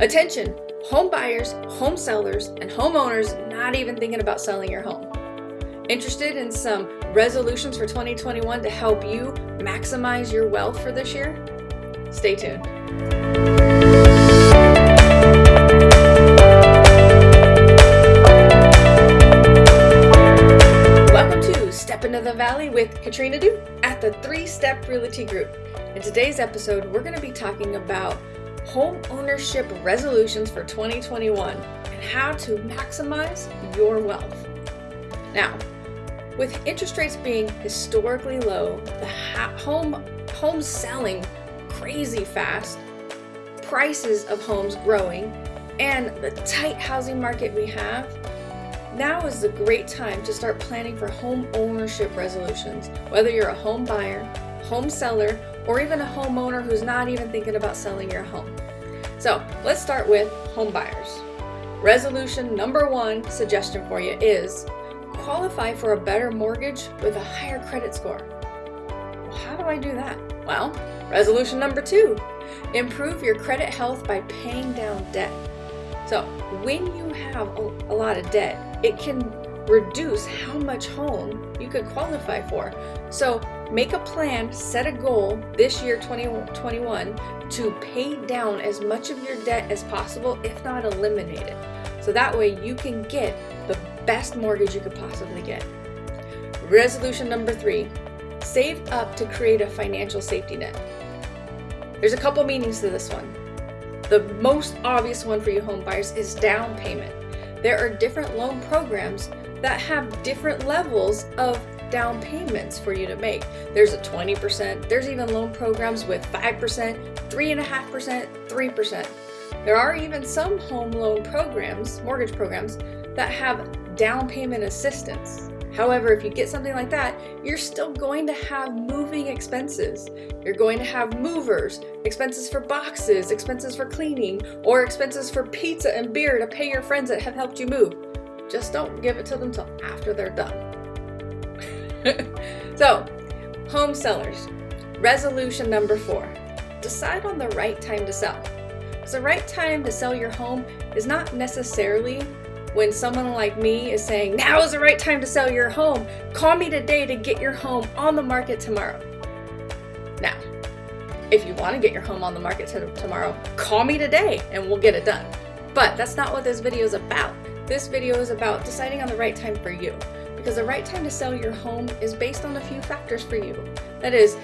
Attention, home buyers, home sellers, and homeowners not even thinking about selling your home. Interested in some resolutions for 2021 to help you maximize your wealth for this year? Stay tuned. Welcome to Step into the Valley with Katrina Du at the Three Step Realty Group. In today's episode, we're going to be talking about home ownership resolutions for 2021 and how to maximize your wealth. Now, with interest rates being historically low, the home homes selling crazy fast, prices of homes growing, and the tight housing market we have, now is the great time to start planning for home ownership resolutions, whether you're a home buyer, home seller, or even a homeowner who's not even thinking about selling your home. So let's start with home buyers. Resolution number one suggestion for you is qualify for a better mortgage with a higher credit score. How do I do that? Well, resolution number two, improve your credit health by paying down debt. So when you have a, lot of debt, it can reduce how much home you could qualify for. So make a plan, set a goal this year 2021 to pay down as much of your debt as possible, if not eliminate it. So that way you can get the best mortgage you could possibly get. Resolution number three, save up to create a financial safety net. There's a couple meanings to this one. The most obvious one for you home buyers is down payment. There are different loan programs that have different levels of down payments for you to make. There's a 20%, there's even loan programs with 5%, 3.5%, 3%. There are even some home loan programs, mortgage programs, that have down payment assistance. However, if you get something like that, you're still going to have moving expenses. You're going to have movers, expenses for boxes, expenses for cleaning, or expenses for pizza and beer to pay your friends that have helped you move. Just don't give it to them till after they're done. so, home sellers, resolution number four, decide on the right time to sell. The right time to sell your home is not necessarily when someone like me is saying, now is the right time to sell your home, call me today to get your home on the market tomorrow. Now, if you want to get your home on the market tomorrow, call me today and we'll get it done. But that's not what this video is about. This video is about deciding on the right time for you. Because the right time to sell your home is based on a few factors for you. That is,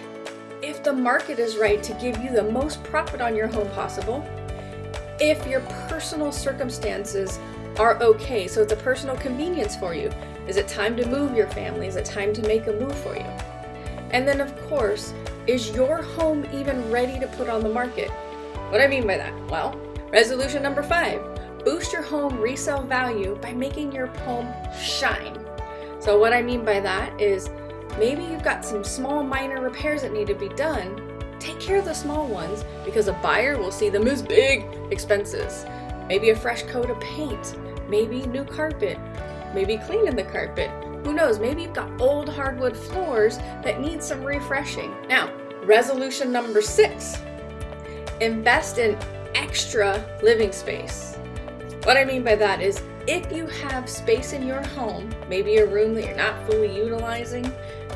if the market is right to give you the most profit on your home possible, if your personal circumstances are okay. So it's a personal convenience for you. Is it time to move your family? Is it time to make a move for you? And then of course, is your home even ready to put on the market? What do I mean by that? Well, resolution number five, boost your home resale value by making your home shine. So what I mean by that is maybe you've got some small minor repairs that need to be done. Take care of the small ones because a buyer will see them as big expenses. Maybe a fresh coat of paint, maybe new carpet, maybe cleaning the carpet. Who knows, maybe you've got old hardwood floors that need some refreshing. Now, resolution number six, invest in extra living space. What I mean by that is if you have space in your home, maybe a room that you're not fully utilizing,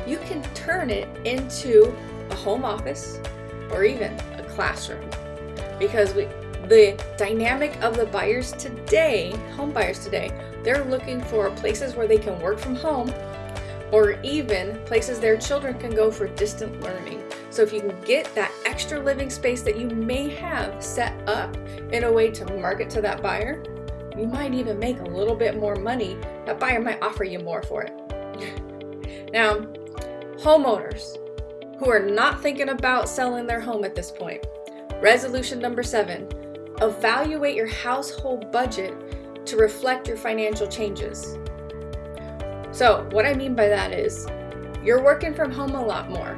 you can turn it into a home office or even a classroom. Because we, the dynamic of the buyers today, home buyers today, they're looking for places where they can work from home or even places their children can go for distant learning. So if you can get that extra living space that you may have set up in a way to market to that buyer, you might even make a little bit more money. That buyer might offer you more for it. now, homeowners who are not thinking about selling their home at this point, resolution number seven, Evaluate your household budget to reflect your financial changes. So what I mean by that is you're working from home a lot more,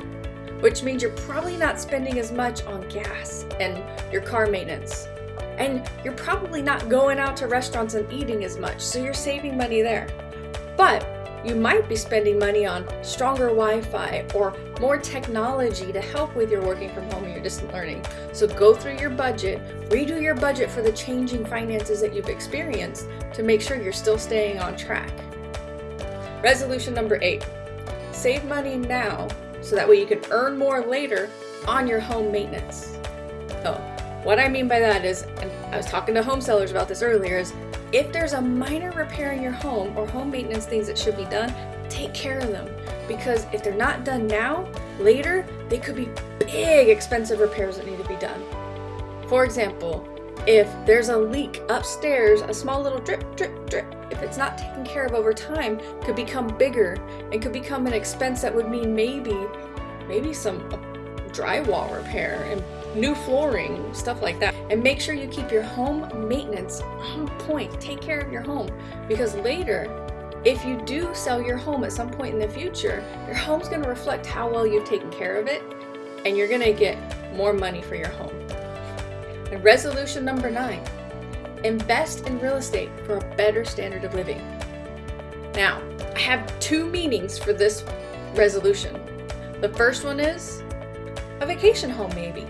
which means you're probably not spending as much on gas and your car maintenance. And you're probably not going out to restaurants and eating as much, so you're saving money there. But you might be spending money on stronger Wi-Fi or more technology to help with your working from home and your distant learning. So go through your budget, redo your budget for the changing finances that you've experienced to make sure you're still staying on track. Resolution number eight, save money now so that way you can earn more later on your home maintenance. So what I mean by that is, and I was talking to home sellers about this earlier, is if there's a minor repair in your home or home maintenance things that should be done, take care of them. Because if they're not done now, later, they could be big expensive repairs that need to be done. For example, if there's a leak upstairs, a small little drip, drip, drip, if it's not taken care of over time, could become bigger and could become an expense that would mean maybe, maybe some drywall repair and new flooring, stuff like that. And make sure you keep your home maintenance on point. Take care of your home because later, if you do sell your home at some point in the future, your home's gonna reflect how well you've taken care of it and you're gonna get more money for your home. And resolution number nine, invest in real estate for a better standard of living. Now, I have two meanings for this resolution. The first one is a vacation home maybe.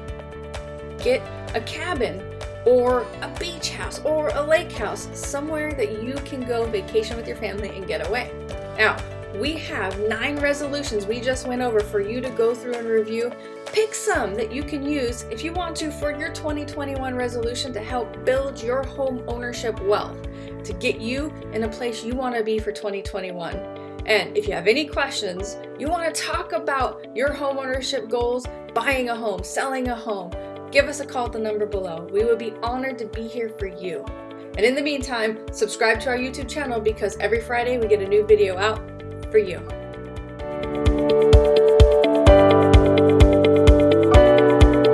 Get a cabin or a beach house or a lake house, somewhere that you can go vacation with your family and get away. Now, we have nine resolutions we just went over for you to go through and review. Pick some that you can use if you want to for your 2021 resolution to help build your home ownership wealth, to get you in a place you want to be for 2021. And if you have any questions, you want to talk about your home ownership goals, buying a home, selling a home, give us a call at the number below. We would be honored to be here for you. And in the meantime, subscribe to our YouTube channel because every Friday we get a new video out for you.